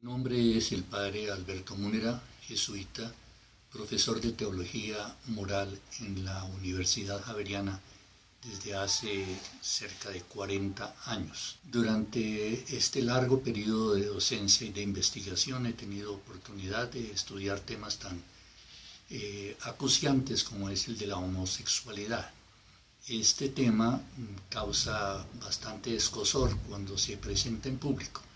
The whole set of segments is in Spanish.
Mi nombre es el padre Alberto Múnera, jesuita, profesor de Teología Moral en la Universidad Javeriana desde hace cerca de 40 años. Durante este largo periodo de docencia y de investigación he tenido oportunidad de estudiar temas tan eh, acuciantes como es el de la homosexualidad. Este tema causa bastante escosor cuando se presenta en público.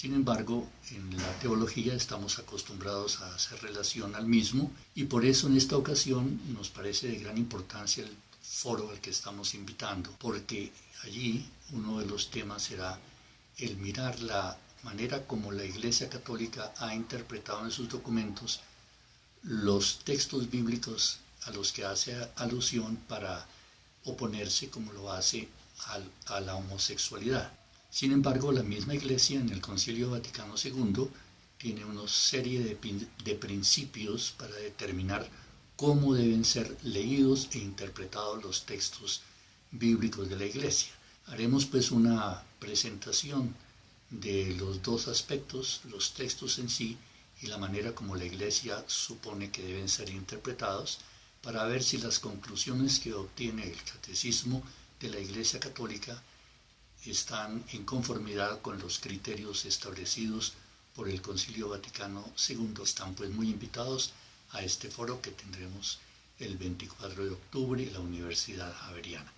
Sin embargo, en la teología estamos acostumbrados a hacer relación al mismo y por eso en esta ocasión nos parece de gran importancia el foro al que estamos invitando, porque allí uno de los temas será el mirar la manera como la Iglesia Católica ha interpretado en sus documentos los textos bíblicos a los que hace alusión para oponerse, como lo hace, a la homosexualidad. Sin embargo, la misma Iglesia en el Concilio Vaticano II tiene una serie de, de, principios para determinar cómo deben ser leídos e interpretados los textos bíblicos de la Iglesia. Haremos pues una presentación de los dos aspectos, los textos en sí y la manera como la Iglesia supone que deben ser interpretados, para ver si las conclusiones que obtiene el catecismo de la Iglesia Católica están en conformidad con los criterios establecidos por el Concilio Vaticano II. Están pues muy invitados a este foro que tendremos el 24 de octubre en la Universidad Javeriana.